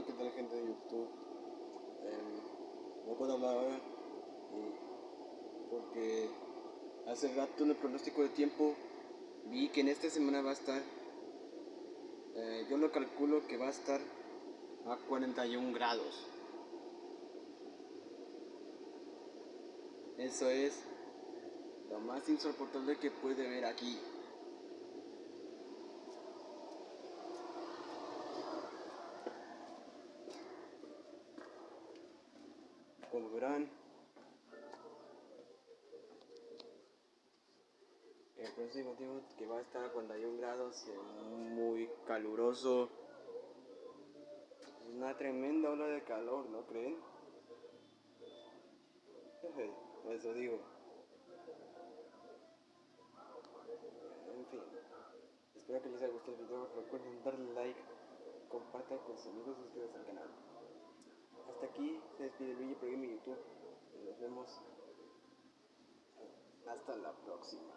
Hola, ¿qué tal gente de YouTube? Eh, no puedo hablar ahora porque hace rato en el pronóstico de tiempo vi que en esta semana va a estar, eh, yo lo calculo que va a estar a 41 grados. Eso es lo más insoportable que puede ver aquí. Como verán el próximo tiempo que va a estar a 41 grados muy caluroso. Es una tremenda ola de calor ¿no creen? eso digo. En fin espero que les haya gustado el video. Recuerden darle like compartan con sus amigos y suscríbanse al canal despide Luigi Programa YouTube. Nos vemos hasta la próxima.